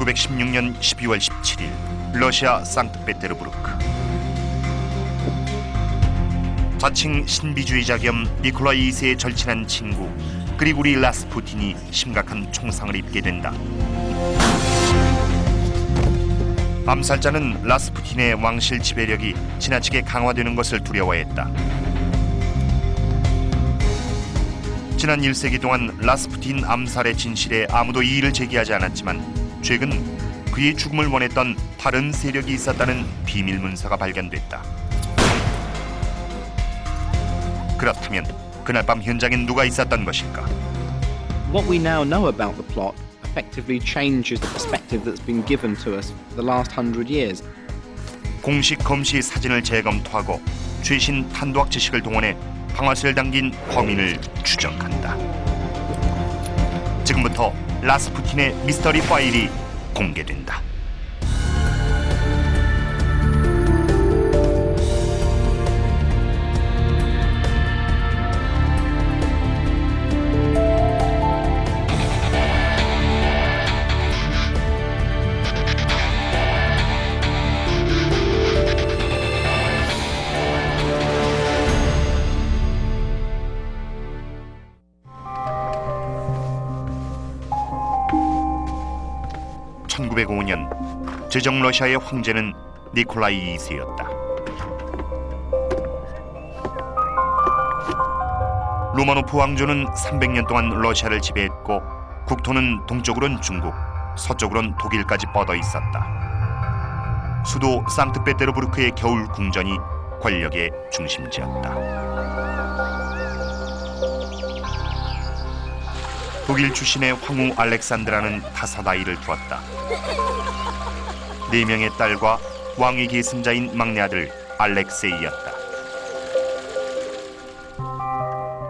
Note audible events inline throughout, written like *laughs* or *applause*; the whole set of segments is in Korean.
1916년 12월 17일 러시아 상트페테르부르크 자칭 신비주의자 겸 니콜라이 2세의 절친한 친구 그리고리 라스푸틴이 심각한 총상을 입게 된다. 암살자는 라스푸틴의 왕실 지배력이 지나치게 강화되는 것을 두려워했다. 지난 1세기 동안 라스푸틴 암살의 진실에 아무도 이의를 제기하지 않았지만 최근 그의 죽음을 원했던 다른 세력이 있었다는 비밀 문서가 발견됐다. 그렇다면 그날 밤 현장엔 누가 있었던 것일까? What we now know about the plot effectively changes the perspective that's been given to us the last hundred years. 공식 검시 사진을 재검토하고 최신 탄도학 지식을 동원해 방아쇠를 당긴 범인을 추적한다. 지금부터 라스푸틴의 미스터리 파일이 공개된다. (1905년) 제정 러시아의 황제는 니콜라이 2세였다. 로마노프 왕조는 300년 동안 러시아를 지배했고 국토는 동쪽으론 중국, 서쪽으론 독일까지 뻗어 있었다. 수도 상트페테르부르크의 겨울 궁전이 권력의 중심지였다. 독일 출신의 황후 알렉산드라는 다섯 아이를 두었다. 네 명의 딸과 왕위 계승자인 막내 아들 알렉세이였다.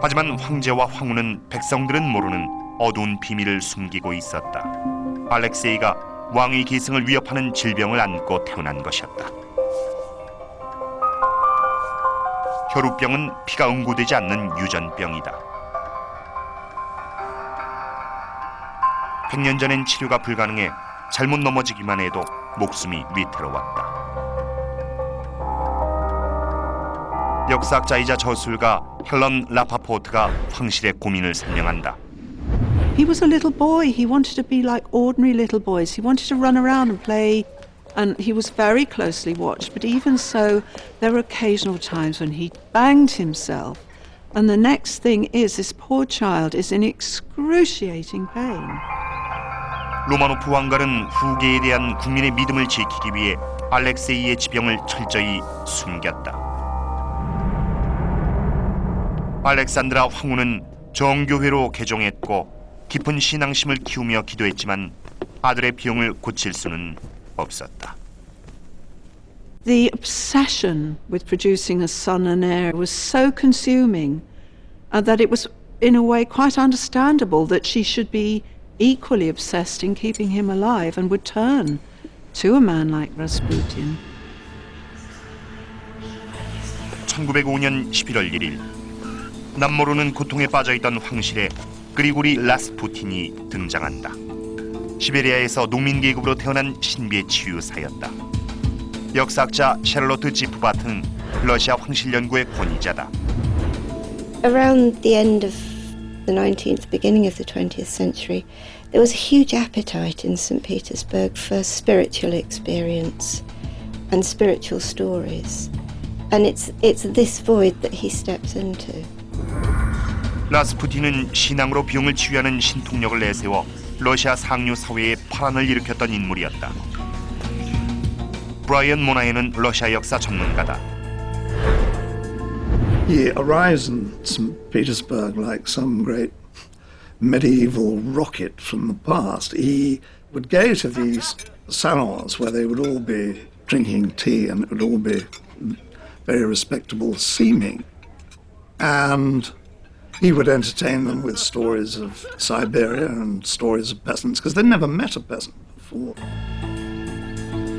하지만 황제와 황후는 백성들은 모르는 어두운 비밀을 숨기고 있었다. 알렉세이가 왕위 계승을 위협하는 질병을 안고 태어난 것이었다. 혈우병은 피가 응고되지 않는 유전병이다. 100년 전엔 치료가 불가능해 잘못 넘어지기만 해도 목숨이 위태로웠다. 역사학자이자 저술가 헬런 라파포트가 황실의 고민을 설명한다. He was a little boy. He wanted to be like ordinary little boys. He wanted to run around and play, and he was very closely watched. But even so, there were occasional times when he banged himself. And the next thing is, this poor child is in excruciating pain. 로마노프 왕가는 후계에 대한 국민의 믿음을 지키기 위해 알렉세이의 지병을 철저히 숨겼다. 알렉산드라 황후는 정교회로 개종했고 깊은 신앙심을 키우며 기도했지만 아들의 병을 고칠 수는 없었다. The obsession with producing a son and heir was so consuming uh, that it was, in a way, quite understandable that she should be equally obsessed in keeping him alive and would turn to a man like Rasputin. 1905년 11월 1일 남모르는 고통에 빠져있던 황실에 그리고리 라스푸틴이 등장한다. 시베리아에서 농민 계급으로 태어난 신비의 치유사였다. 역사학자 샬롯트 지프바트는 러시아 황실 연구의 권위자다. Around the end of the 19th, beginning of the 20th century, there was a huge appetite in St. Petersburg for spiritual experience and spiritual stories. And it's, it's this void that he steps into. 라스푸틴은 신앙으로 병을 치유하는 신통력을 내세워 러시아 상류 사회에 파란을 일으켰던 인물이었다. 브라이언 모나이는 러시아 역사 전문가다. He arrives in St. Petersburg like some great medieval rocket from the past. He would go to these salons where they would all be drinking tea and it would all be very respectable seeming. And he would entertain them with stories of Siberia and stories of peasants because they'd never met a peasant before.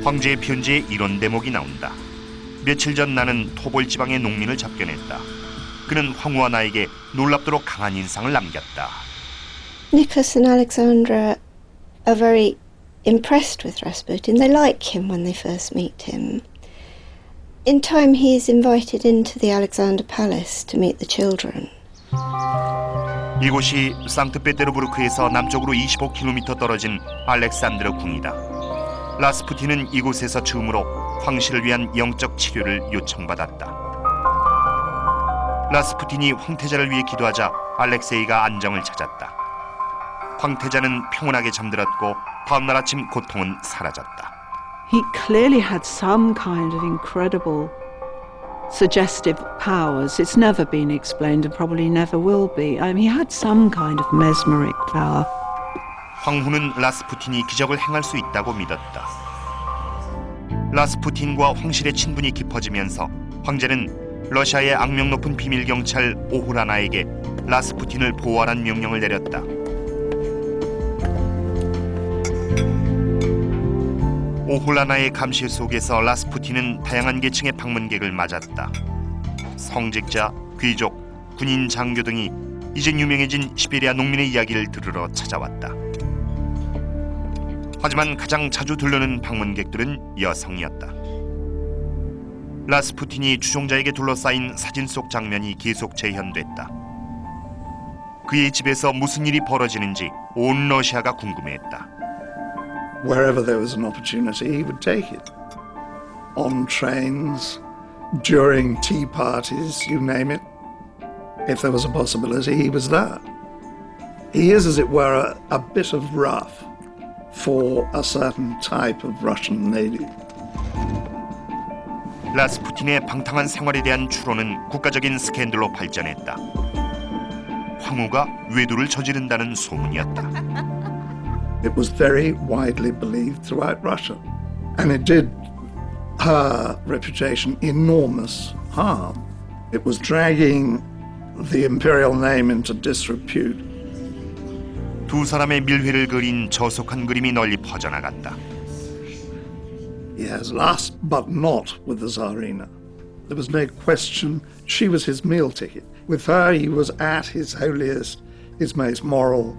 황제의 편지에 이런 대목이 나온다. 며칠 전 나는 토볼 지방의 농민을 접견했다. 그는 황후와 나에게 놀랍도록 강한 인상을 남겼다. Nicholas and Alexandra are very impressed with Rasputin. They like him when they first meet him. In time, he is invited into the Alexander Palace to meet the children. 이곳이 상트페테르부르크에서 남쪽으로 25km 떨어진 알렉산드르 궁이다. 라스푸틴은 이곳에서 처음으로 황실을 위한 영적 치료를 요청받았다. 라스푸틴이 황태자를 위해 기도하자 알렉세이가 안정을 찾았다. 황태자는 평온하게 잠들었고 다음 날 아침 고통은 사라졌다. He clearly had some kind of incredible suggestive powers. It's never been explained and probably never will be. I mean, he had some kind of mesmeric power. 황후는 라스푸틴이 기적을 행할 수 있다고 믿었다. 라스푸틴과 황실의 친분이 깊어지면서 황제는 러시아의 악명 높은 비밀 경찰 오후라나에게 라스푸틴을 보호하라는 명령을 내렸다. 오홀라나의 감시 속에서 라스푸틴은 다양한 계층의 방문객을 맞았다. 성직자, 귀족, 군인, 장교 등이 이젠 유명해진 시베리아 농민의 이야기를 들으러 찾아왔다. 하지만 가장 자주 들르는 방문객들은 여성이었다. 라스푸틴이 추종자에게 둘러싸인 사진 속 장면이 계속 재현됐다. 그의 집에서 무슨 일이 벌어지는지 온 러시아가 궁금해했다. Wherever there was an opportunity, he would take it. On trains, during tea parties, you name it. If there was a possibility, he was there. He is, as it were, a, a bit of rough for a certain type of Russian lady. 라스푸틴의 방탕한 생활에 대한 추론은 국가적인 스캔들로 발전했다. 황후가 외도를 저지른다는 소문이었다. *laughs* It was very widely believed throughout Russia. And it did her reputation enormous harm. It was dragging the imperial name into disrepute. 두 사람의 밀회를 그린 저속한 그림이 널리 퍼져나갔다. Yes, last but not with the Tsarina. There was no question she was his meal ticket. With her, he was at his holiest, his most moral.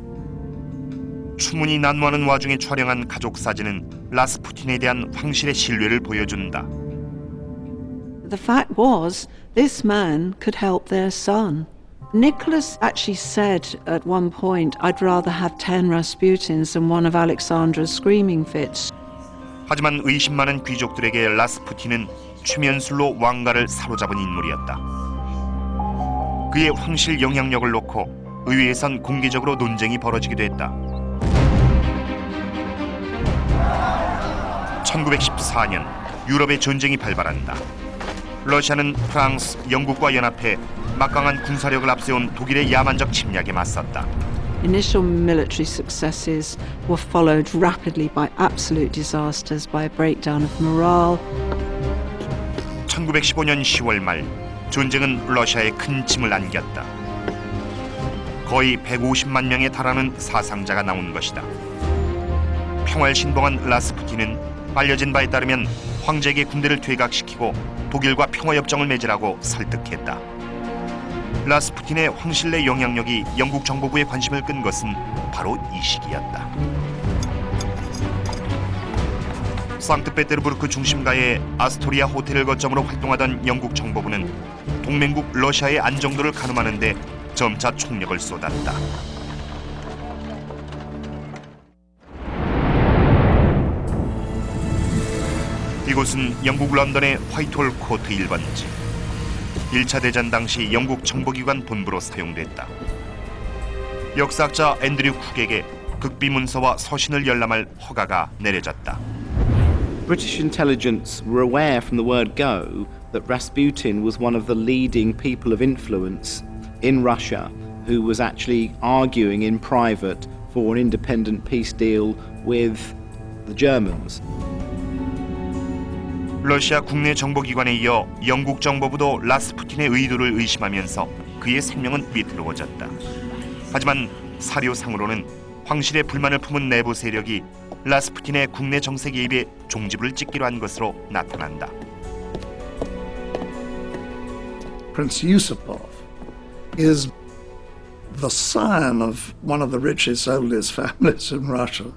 추문이 난무하는 와중에 촬영한 가족 사진은 라스푸틴에 대한 황실의 신뢰를 보여준다. The fact was, this man could help their son. Nicholas actually said at one point, I'd rather have 10 Rasputins than one of Alexandra's screaming fits. 하지만 의심 많은 귀족들에게 라스푸틴은 추면술로 왕가를 사로잡은 인물이었다. 그의 황실 영향력을 놓고 의회에선 공개적으로 논쟁이 벌어지기도 했다. 1914년 유럽의 전쟁이 발발한다. 러시아는 프랑스, 영국과 연합해 막강한 군사력을 앞세운 독일의 야만적 침략에 맞섰다. Initial military successes were followed rapidly by absolute disasters, by a breakdown of morale. 1915년 10월 말 전쟁은 러시아에 큰 짐을 안겼다. 거의 150만 명에 달하는 사상자가 나온 것이다. 평화를 신봉한 라스푸틴은 알려진 바에 따르면 황제에게 군대를 퇴각시키고 독일과 평화협정을 맺으라고 설득했다. 라스푸틴의 황실내 영향력이 영국 정보부의 관심을 끈 것은 바로 이 시기였다. 상트페테르부르크 중심가의 아스토리아 호텔을 거점으로 활동하던 영국 정보부는 동맹국 러시아의 안정도를 가늠하는 데 점차 총력을 쏟았다. 이곳은 영국 런던의 화이트홀 코트 1번지. 1차 대전 당시 영국 정보기관 본부로 사용됐다. 역사학자 앤드류 쿡에게 극비 문서와 서신을 열람할 허가가 내려졌다. British intelligence were aware from the word go that Rasputin was one of the leading people of influence in Russia who was actually arguing in private for an independent peace deal with the Germans. 러시아 국내 정보기관에 이어 영국 정보부도 라스푸틴의 의도를 의심하면서 그의 생명은 위태로워졌다. 하지만 사료상으로는 황실의 불만을 품은 내부 세력이 라스푸틴의 국내 정세 개입에 종지부를 찍기로 한 것으로 나타난다. Prince Yusupov is the son of one of the richest, oldest *laughs* families in Russia.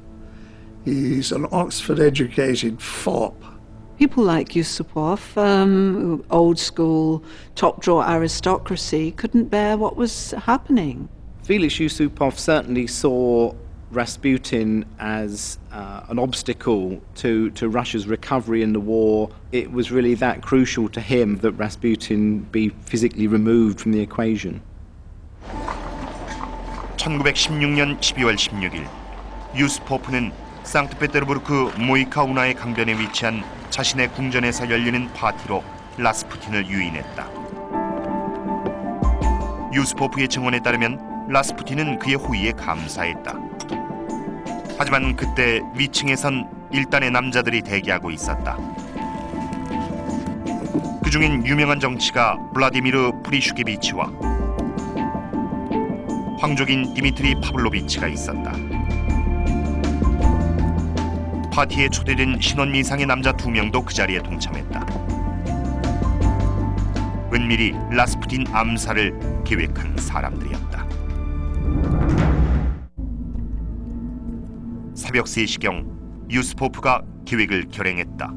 He's an Oxford educated fop. People like Yusupov, um, old school, top drawer aristocracy, couldn't bear what was happening. Felix Yusupov certainly saw Rasputin as uh, an obstacle to, to Russia's recovery in the war. It was really that crucial to him that Rasputin be physically removed from the equation. 1916년 12월 16일 유스포프는 상트페테르부르크 모이카우나의 강변에 위치한 자신의 궁전에서 열리는 파티로 라스푸틴을 유인했다. 유스포프의 증언에 따르면 라스푸틴은 그의 호의에 감사했다. 하지만 그때 위층에선 일단의 남자들이 대기하고 있었다. 그 중엔 유명한 정치가 블라디미르 프리슈케비치와 황족인 디미트리 파블로비치가 있었다. 파티에 초대된 신원 미상의 남자 두 명도 그 자리에 동참했다. 은밀히 라스푸틴 암살을 계획한 사람들이었다. 새벽 3시경 유스포프가 계획을 결행했다.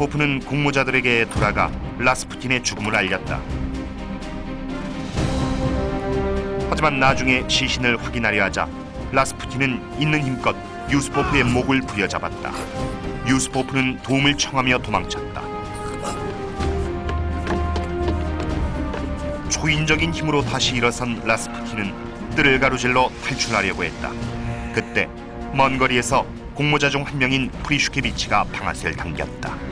유스포프는 공모자들에게 돌아가 라스푸틴의 죽음을 알렸다. 하지만 나중에 시신을 확인하려 하자 라스푸틴은 있는 힘껏 유스포프의 목을 부여잡았다. 유스포프는 도움을 청하며 도망쳤다. 초인적인 힘으로 다시 일어선 라스푸틴은 뜰을 가로질러 탈출하려고 했다. 그때 먼 거리에서 공모자 중 한 명인 프리슈케비치가 방아쇠를 당겼다.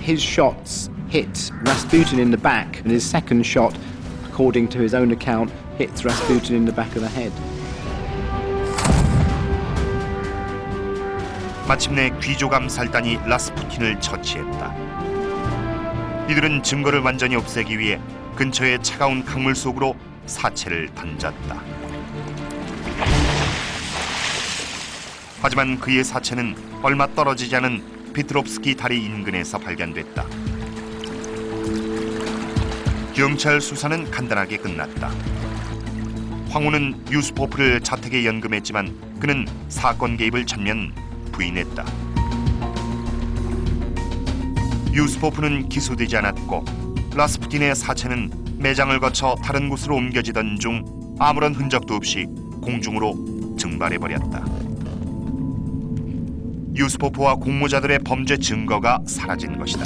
His shots hit Rasputin in the back, and his second shot, according to his own account, hits Rasputin in the back of the head. 마침내 귀족 암살단이 라스푸틴을 처치했다. 이들은 증거를 완전히 없애기 위해 근처의 차가운 강물 속으로 사체를 던졌다. 하지만 그의 사체는 얼마 떨어지지 않은 피트롭스키 다리 인근에서 발견됐다. 경찰 수사는 간단하게 끝났다. 황후는 유스포프를 자택에 연금했지만 그는 사건 개입을 전면 부인했다. 유스포프는 기소되지 않았고 라스푸틴의 사체는 매장을 거쳐 다른 곳으로 옮겨지던 중 아무런 흔적도 없이 공중으로 증발해버렸다. 유스포프와 공모자들의 범죄 증거가 사라진 것이다.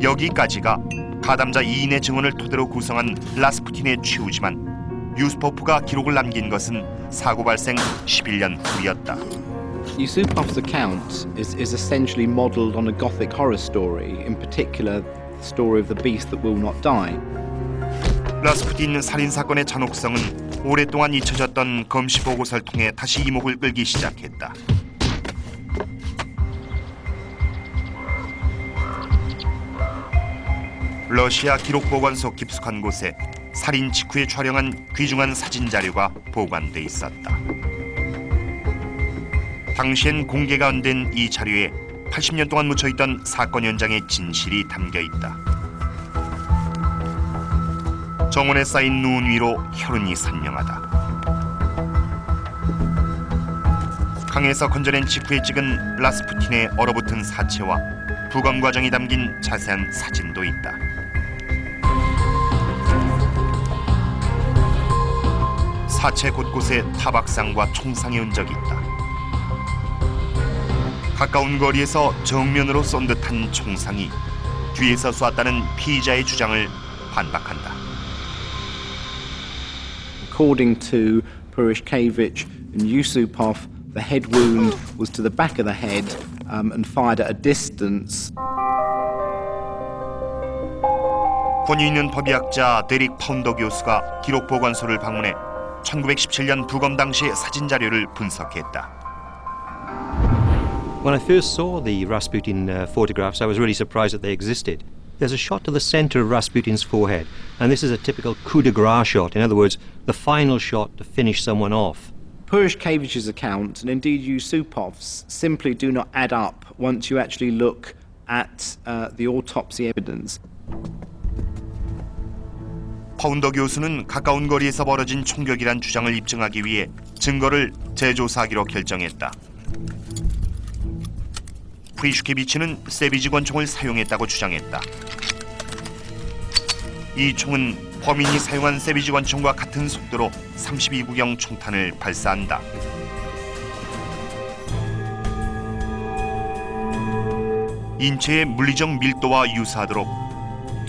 여기까지가 가담자 2인의 증언을 토대로 구성한 라스푸틴의 최후지만 유스포프가 기록을 남긴 것은 사고 발생 11년 후였다. Yusupov's account is, is essentially modelled on a Gothic horror story, in particular, the story of the beast that will not die. 라스푸틴 살인 사건의 잔혹성은 오랫동안 잊혀졌던 검시 보고서를 통해 다시 이목을 끌기 시작했다. 러시아 기록 보관소 깊숙한 곳에 살인 직후에 촬영한 귀중한 사진 자료가 보관돼 있었다. 당시엔 공개가 안 된 이 자료에 80년 동안 묻혀 있던 사건 현장의 진실이 담겨 있다. 정원에 쌓인 누운 위로 혈흔이 선명하다. 강에서 건져낸 직후에 찍은 라스푸틴의 얼어붙은 사체와 부검 과정이 담긴 자세한 사진도 있다. 사체 곳곳에 타박상과 총상의 흔적이 있다. 가까운 거리에서 정면으로 쏜 듯한 총상이 뒤에서 쐈다는 피의자의 주장을 반박한다. According to Purishkevich and Yusupov, the head wound was to the back of the head um, and fired at a distance. 권위 있는 법의학자 데릭 파운더 교수가 기록 보관소를 방문해 1917년 부검 당시 사진 자료를 분석했다. When I first saw the Rasputin uh, photographs, I was really surprised that they existed. There's a shot to the center of Rasputin's forehead, and this is a typical coup de grace shot. In other words, the final shot to finish someone off. Purishkevich's account, and indeed Yusupov's, simply do not add up once you actually look at uh, the autopsy evidence. 파운더 교수는 가까운 거리에서 벌어진 총격이란 주장을 입증하기 위해 증거를 재조사하기로 결정했다. 프리슈케비치는 세비지 권 총을 사용했다고 주장했다. 이 총은 범인이 사용한 세비지 권 총과 같은 속도로 32구경 총탄을 발사한다. 인체의 물리적 밀도와 유사하도록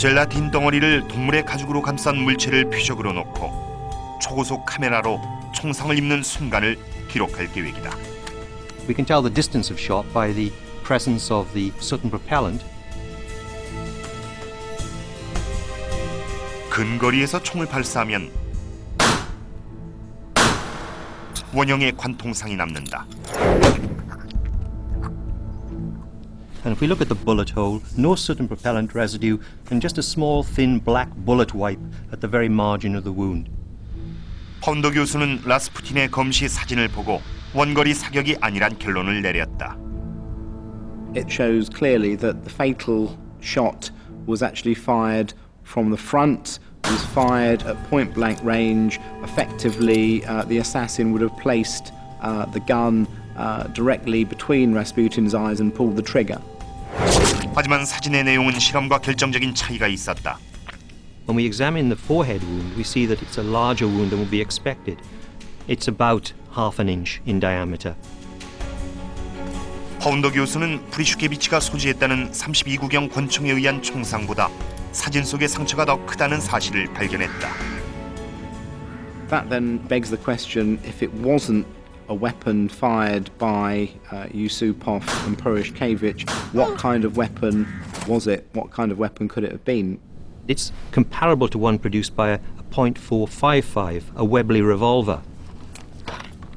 젤라틴 덩어리를 동물의 가죽으로 감싼 물체를 표적으로 놓고 초고속 카메라로 총상을 입는 순간을 기록할 계획이다. We can tell the distance of shot by the presence of the soot and propellant. 근거리에서 총을 발사하면 원형의 관통상이 남는다. And if we look at the bullet hole, no soot and propellant residue, and just a small thin black bullet wipe at the very margin of the wound. 파운더 교수는 라스푸틴의 검시 사진을 보고 원거리 사격이 아니란 결론을 내렸다. It shows clearly that the fatal shot was actually fired from the front, was fired at point blank range. Effectively, uh, the assassin would have placed uh, the gun uh, directly between Rasputin's eyes and pulled the trigger. 하지만 사진의 내용은 실험과 결정적인 차이가 있었다. When we examine the forehead wound, we see that it's a larger wound than would be expected. It's about half an inch in diameter. 파운더 교수는 프리슈케비치가 소지했다는 32구경 권총에 의한 총상보다 사진 속의 상처가 더 크다는 사실을 발견했다. That then begs the question if it wasn't a weapon fired by uh, Yusupov and Purishkevich, what kind of weapon was it? What kind of weapon could it have been? It's comparable to one produced by a, a .455, a Webley revolver.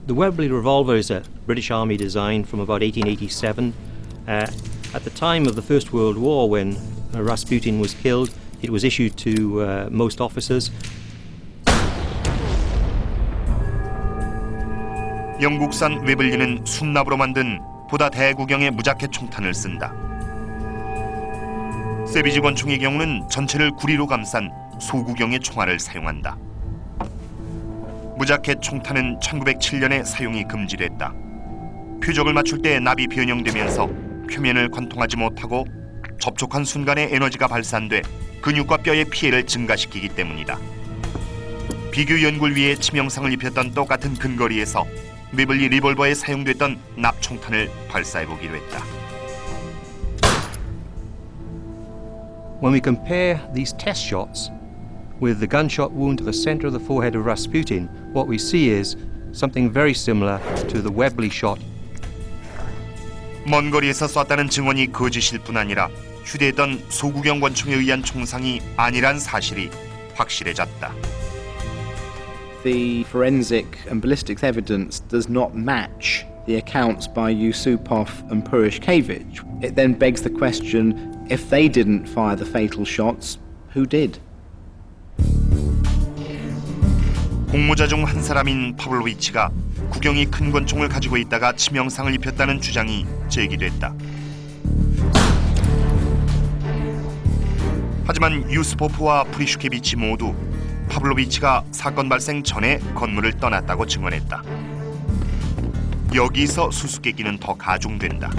The Webley revolver is a British Army design from about 1887. Uh, at the time of the First World War, when uh, Rasputin was killed, it was issued to uh, most officers. 영국산 웨블리는 순납으로 만든 보다 대구경의 무자켓 총탄을 쓴다. 세비지 권총의 경우는 전체를 구리로 감싼 소구경의 총알을 사용한다. 무자켓 총탄은 1907년에 사용이 금지됐다. 표적을 맞출 때 납이 변형되면서 표면을 관통하지 못하고 접촉한 순간에 에너지가 발산돼 근육과 뼈의 피해를 증가시키기 때문이다. 비교 연구를 위해 치명상을 입혔던 똑같은 근거리에서 메블리 리볼버에 사용됐던 납총탄을 발사해 보기로 했다. When we compare these test shots with the gunshot wound to the center of the forehead of Rasputin, what we see is something very similar to the Webley shot 먼 거리에서 쐈다는 증언이 거짓일 뿐 아니라 휴대했던 소구경 권총에 의한 총상이 아니란 사실이 확실해졌다. The forensic and ballistics evidence does not match the accounts by Yusupov and Purishkevich. It then begs the question if they didn't fire the fatal shots, who did? 공모자 중 한 사람인 파블로비치가 구경이 큰 권총을 가지고 있다가 치명상을 입혔다는 주장이 제기됐다. 하지만 유스포프와 프리슈케비치 모두 파블로비치가 사건 발생 전에 건물을 떠났다고 증언했다. 여기서 수수께끼는 더 가중된다.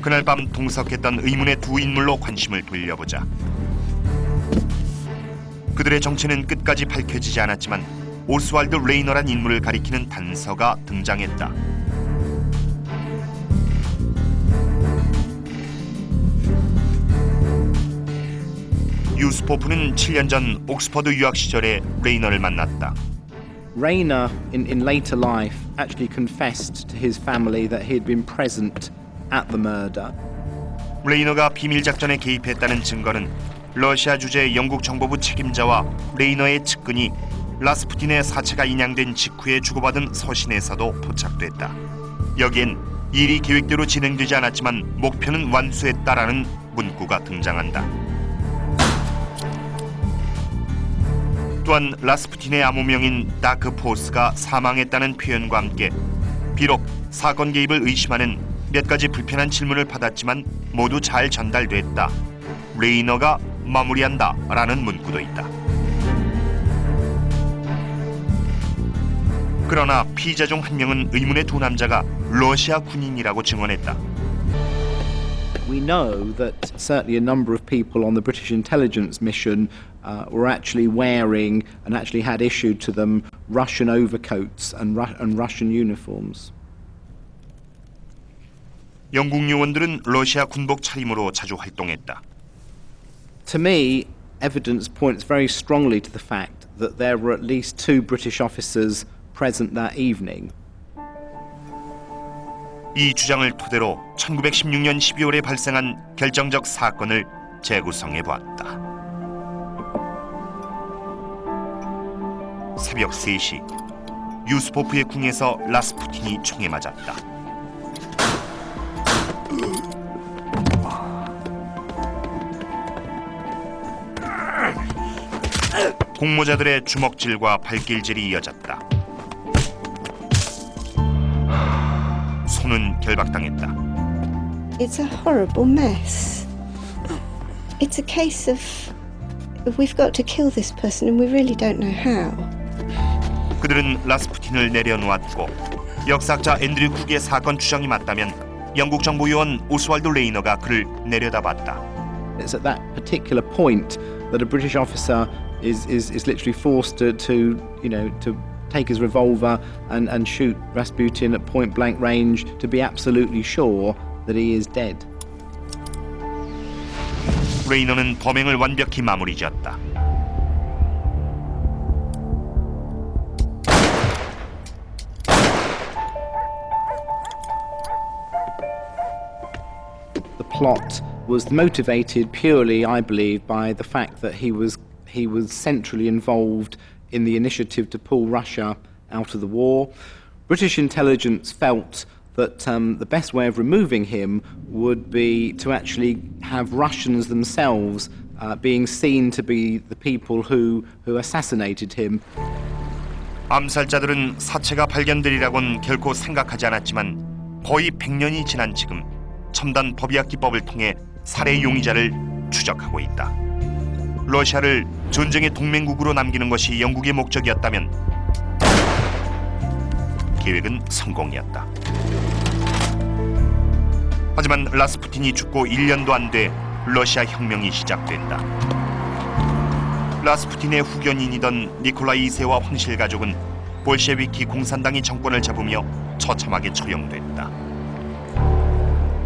그날 밤 동석했던 의문의 두 인물로 관심을 돌려보자. 그들의 정체는 끝까지 밝혀지지 않았지만 오스왈드 레이너란 인물을 가리키는 단서가 등장했다. 유스포프는 7년 전 옥스퍼드 유학 시절에 레이너를 만났다. Rayner, in, in later life, actually confessed to his family that he had been present at the murder. 레이너가 비밀 작전에 개입했다는 증거는 러시아 주재 영국 정보부 책임자와 레이너의 측근이 라스푸틴의 사체가 인양된 직후에 주고받은 서신에서도 포착됐다. 여기엔 일이 계획대로 진행되지 않았지만 목표는 완수했다라는 문구가 등장한다. 또한 라스푸틴의 암호명인 Dark Force가 사망했다는 표현과 함께 비록 사건 개입을 의심하는 몇 가지 불편한 질문을 받았지만 모두 잘 전달됐다. 레이너가 마무리한다 라는 문구도 있다. 그러나 피의자 중 한 명은 의문의 두 남자가 러시아 군인이라고 증언했다. We know that certainly a number of people on the British intelligence mission uh, were actually wearing and actually had issued to them Russian overcoats and, Ru- and Russian uniforms. 영국 요원들은 러시아 군복 차림으로 자주 활동했다. To me, evidence points very strongly to the fact that there were at least two British officers present that evening. 이 주장을 토대로 1916년 12월에 발생한 결정적 사건을 재구성해 보았다. 새벽 3시 유스포프의 궁에서 라스푸틴이 총에 맞았다. 공모자들의 주먹질과 발길질이 이어졌다. 손은 결박당했다. It's a horrible mess. It's a case of we've got to kill this person and we really don't know how. 그들은 라스푸틴을 내려놓았고 역사학자 앤드류 쿡의 사건 추정이 맞다면 영국 정보요원 오스왈드 레이너가 그를 내려다봤다. It's at that particular point that a British officer is, is, is literally forced to, to, you know, to take his revolver and, and shoot Rasputin at point blank range to be absolutely sure that he is dead. 레이너는 범행을 완벽히 마무리 지었다. plot was motivated purely, I believe, by the fact that he was he was centrally involved in the initiative to pull Russia out of the war. British intelligence felt that um, the best way of removing him would be to actually have Russians themselves uh, being seen to be the people who, who assassinated him. 암살자들은 사체가 발견되리라곤 결코 생각하지 않았지만 거의 100년이 지난 지금 첨단 법의학 기법을 통해 살해 용의자를 추적하고 있다. 러시아를 전쟁의 동맹국으로 남기는 것이 영국의 목적이었다면 계획은 성공이었다. 하지만 라스푸틴이 죽고 1년도 안 돼 러시아 혁명이 시작된다. 라스푸틴의 후견인이던 니콜라이 2세와 황실 가족은 볼셰비키 공산당이 정권을 잡으며 처참하게 처형됐다.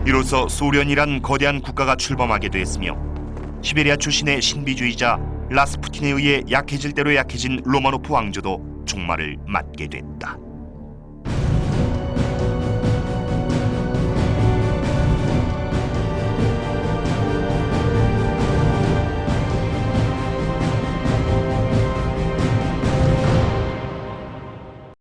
이로써 소련이란 거대한 국가가 출범하게 됐으며 시베리아 출신의 신비주의자 라스푸틴에 의해 약해질 대로 약해진 로마노프 왕조도 종말을 맞게 됐다.